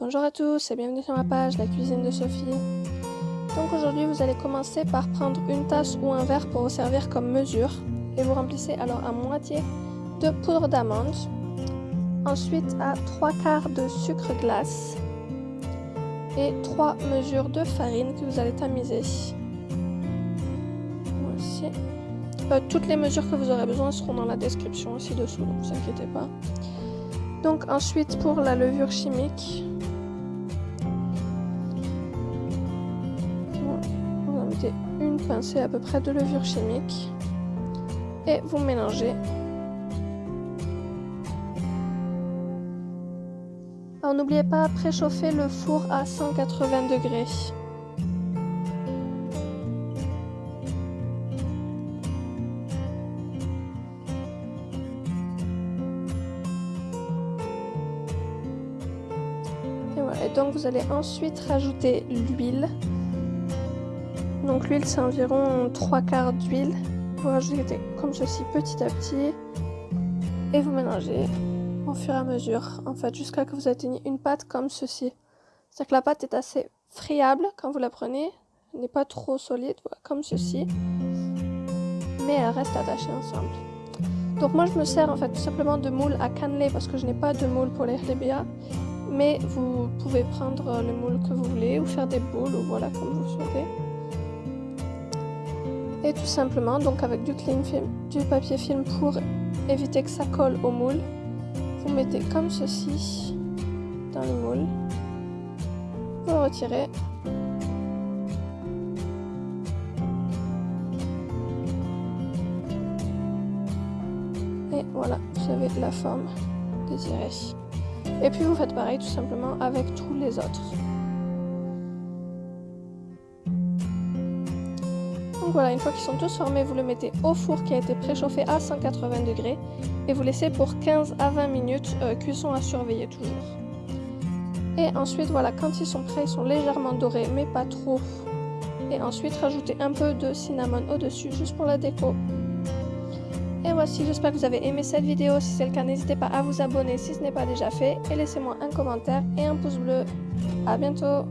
Bonjour à tous et bienvenue sur ma page La cuisine de Sophie. Donc aujourd'hui vous allez commencer par prendre une tasse ou un verre pour vous servir comme mesure et vous remplissez alors à moitié de poudre d'amande, ensuite à 3 quarts de sucre glace et 3 mesures de farine que vous allez tamiser. Voici. Euh, toutes les mesures que vous aurez besoin seront dans la description aussi dessous, donc ne vous inquiétez pas. Donc ensuite pour la levure chimique, une pincée à peu près de levure chimique et vous mélangez. Alors n'oubliez pas préchauffer le four à 180 degrés. Et donc vous allez ensuite rajouter l'huile. Donc l'huile c'est environ 3 quarts d'huile. Vous rajoutez comme ceci petit à petit. Et vous mélangez au fur et à mesure, en fait, jusqu'à ce que vous atteigniez une pâte comme ceci. C'est-à-dire que la pâte est assez friable quand vous la prenez. Elle n'est pas trop solide, comme ceci. Mais elle reste attachée ensemble. Donc moi je me sers en fait tout simplement de moule à cannelé parce que je n'ai pas de moule pour les hlebia mais vous pouvez prendre le moule que vous voulez ou faire des boules ou voilà comme vous souhaitez. Et tout simplement, donc avec du cling film, du papier film pour éviter que ça colle au moule, vous mettez comme ceci dans le moule, vous le retirez et voilà, vous avez la forme désirée. Et puis vous faites pareil tout simplement avec tous les autres. Donc voilà, une fois qu'ils sont tous formés, vous le mettez au four qui a été préchauffé à 180 degrés et vous laissez pour 15 à 20 minutes, euh, cuisson à surveiller toujours. Et ensuite, voilà, quand ils sont prêts, ils sont légèrement dorés, mais pas trop. Et ensuite, rajoutez un peu de cinnamon au-dessus, juste pour la déco. Et voici, j'espère que vous avez aimé cette vidéo. Si c'est le cas, n'hésitez pas à vous abonner si ce n'est pas déjà fait. Et laissez-moi un commentaire et un pouce bleu. A bientôt